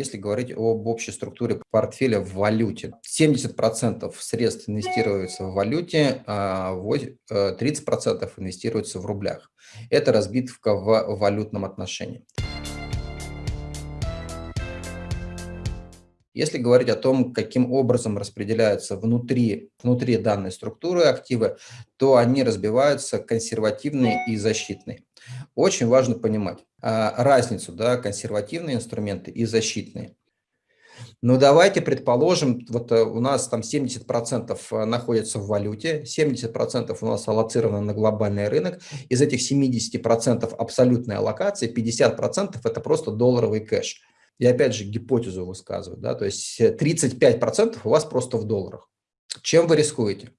если говорить об общей структуре портфеля в валюте. 70% средств инвестируется в валюте, а 30% э, инвестируется в рублях. Это разбитка в валютном отношении. Если говорить о том, каким образом распределяются внутри, внутри данной структуры активы, то они разбиваются консервативные и защитные. Очень важно понимать а, разницу, да, консервативные инструменты и защитные. Но давайте предположим, вот э, у нас там 70% э, находится в валюте, 70% у нас аллоцировано на глобальный рынок. Из этих 70% абсолютной аллокации 50% это просто долларовый кэш. Я опять же гипотезу высказываю, да, то есть 35% у вас просто в долларах. Чем вы рискуете?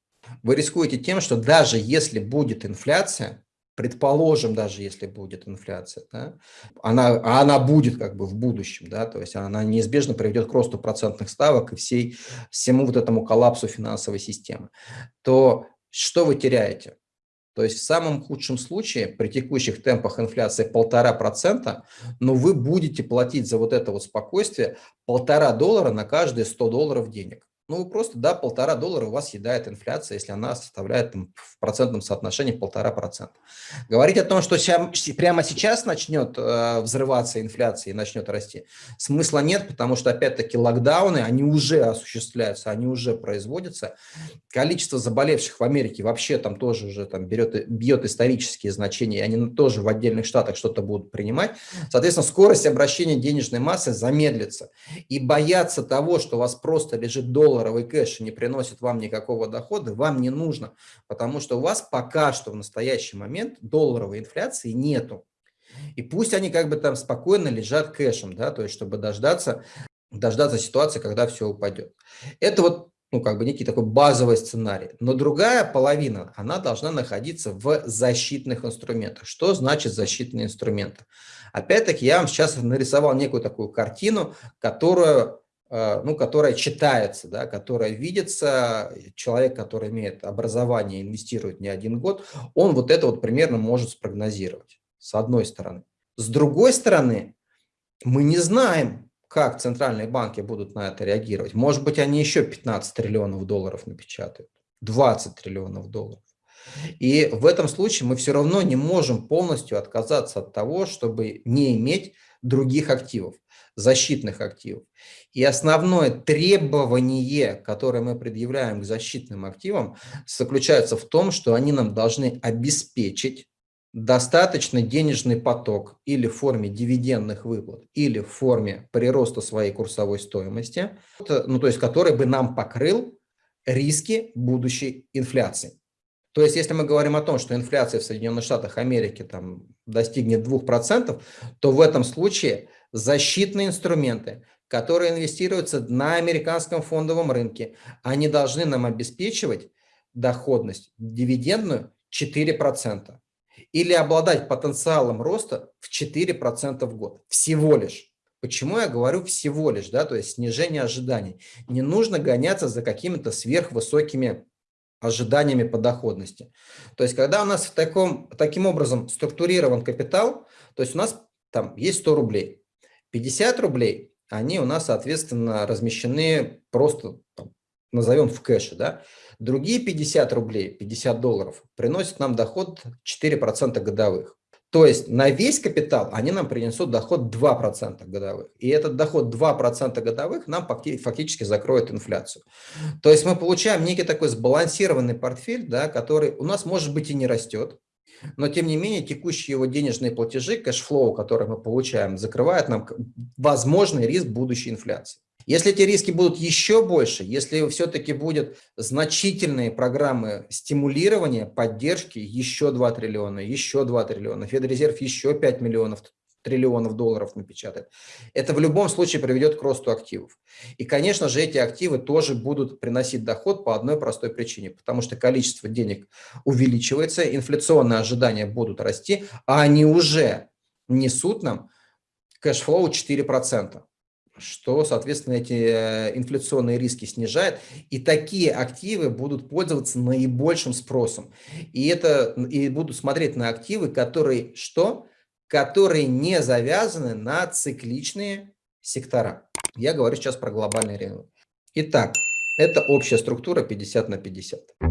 Вы рискуете тем, что даже если будет инфляция, предположим, даже если будет инфляция, да, она, а она будет как бы в будущем, да, то есть она неизбежно приведет к росту процентных ставок и всей, всему вот этому коллапсу финансовой системы, то что вы теряете? То есть в самом худшем случае при текущих темпах инфляции полтора процента, но вы будете платить за вот это вот спокойствие полтора доллара на каждые 100 долларов денег. Ну, просто, да, полтора доллара у вас съедает инфляция, если она составляет там, в процентном соотношении полтора процента. Говорить о том, что прямо сейчас начнет э, взрываться инфляция и начнет расти, смысла нет, потому что, опять-таки, локдауны, они уже осуществляются, они уже производятся. Количество заболевших в Америке вообще там тоже уже там берет, бьет исторические значения, они тоже в отдельных штатах что-то будут принимать. Соответственно, скорость обращения денежной массы замедлится. И бояться того, что у вас просто лежит доллар долларовый кэш не приносит вам никакого дохода, вам не нужно, потому что у вас пока что в настоящий момент долларовой инфляции нету. И пусть они как бы там спокойно лежат кэшем, да, то есть чтобы дождаться, дождаться ситуации, когда все упадет. Это вот ну, как бы некий такой базовый сценарий. Но другая половина, она должна находиться в защитных инструментах. Что значит защитные инструменты? Опять-таки, я вам сейчас нарисовал некую такую картину, которую ну, которая читается, да, которая видится, человек, который имеет образование, инвестирует не один год, он вот это вот примерно может спрогнозировать, с одной стороны. С другой стороны, мы не знаем, как центральные банки будут на это реагировать. Может быть, они еще 15 триллионов долларов напечатают, 20 триллионов долларов. И в этом случае мы все равно не можем полностью отказаться от того, чтобы не иметь других активов, защитных активов. И основное требование, которое мы предъявляем к защитным активам, заключается в том, что они нам должны обеспечить достаточный денежный поток или в форме дивидендных выплат, или в форме прироста своей курсовой стоимости, ну, то есть который бы нам покрыл риски будущей инфляции. То есть, если мы говорим о том, что инфляция в Соединенных Штатах Америки там, достигнет 2%, то в этом случае защитные инструменты, которые инвестируются на американском фондовом рынке, они должны нам обеспечивать доходность дивидендную 4% или обладать потенциалом роста в 4% в год. Всего лишь. Почему я говорю всего лишь, да, то есть снижение ожиданий. Не нужно гоняться за какими-то сверхвысокими ожиданиями по доходности. То есть, когда у нас в таком, таким образом структурирован капитал, то есть у нас там есть 100 рублей, 50 рублей, они у нас, соответственно, размещены просто, там, назовем в кэше, да. Другие 50 рублей, 50 долларов приносят нам доход 4% годовых. То есть на весь капитал они нам принесут доход 2% годовых. И этот доход 2% годовых нам фактически закроет инфляцию. То есть мы получаем некий такой сбалансированный портфель, да, который у нас, может быть, и не растет, но тем не менее текущие его денежные платежи, cash flow, который мы получаем, закрывает нам возможный риск будущей инфляции. Если эти риски будут еще больше, если все-таки будут значительные программы стимулирования, поддержки, еще 2 триллиона, еще 2 триллиона, Федрезерв еще 5 миллионов триллионов долларов напечатает. Это в любом случае приведет к росту активов. И, конечно же, эти активы тоже будут приносить доход по одной простой причине, потому что количество денег увеличивается, инфляционные ожидания будут расти, а они уже несут нам cash flow 4% что, соответственно, эти э, инфляционные риски снижает, и такие активы будут пользоваться наибольшим спросом. И, это, и будут смотреть на активы, которые что? Которые не завязаны на цикличные сектора. Я говорю сейчас про глобальный рынок. Итак, это общая структура 50 на 50.